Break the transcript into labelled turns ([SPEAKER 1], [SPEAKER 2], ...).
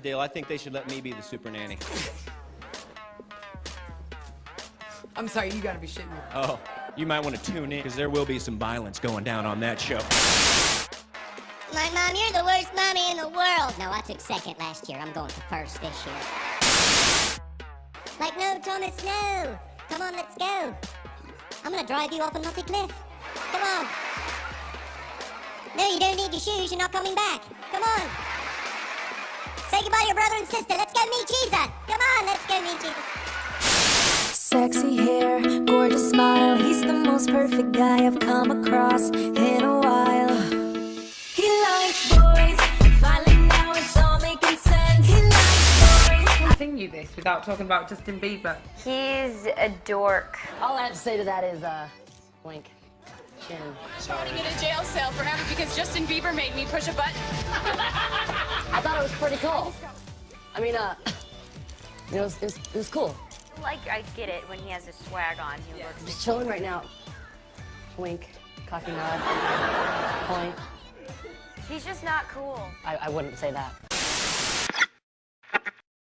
[SPEAKER 1] deal. I think they should let me be the super nanny.
[SPEAKER 2] I'm sorry, you gotta be shitting me.
[SPEAKER 1] Oh, you might want to tune in because there will be some violence going down on that show.
[SPEAKER 3] My mom, you're the worst mommy in the world. No, I took second last year. I'm going for first this year. Like, no, Thomas, no. Come on, let's go. I'm gonna drive you off a naughty cliff. Come on. No, you don't need your shoes. You're not coming back. Come on. Say goodbye to your brother and sister. Let's go meet Jesus. Come on, let's go meet Jesus.
[SPEAKER 4] Sexy hair, gorgeous smile. He's the most perfect guy I've come across in a while. He likes boys. Finally, now it's all making sense. He likes boys.
[SPEAKER 2] Continue this without talking about Justin Bieber.
[SPEAKER 5] He's a dork.
[SPEAKER 6] All I have to say to that is, uh, blink. Chin.
[SPEAKER 7] Voting in a jail cell forever because Justin Bieber made me push a button.
[SPEAKER 6] I thought it was pretty cool. I mean, uh, you know, it was, it was, it was cool.
[SPEAKER 5] Like, I get it when he has his swag on. He
[SPEAKER 6] I'm
[SPEAKER 5] looks.
[SPEAKER 6] just chilling right now. Wink, cocky nod, point.
[SPEAKER 5] He's just not cool.
[SPEAKER 6] I, I wouldn't say that.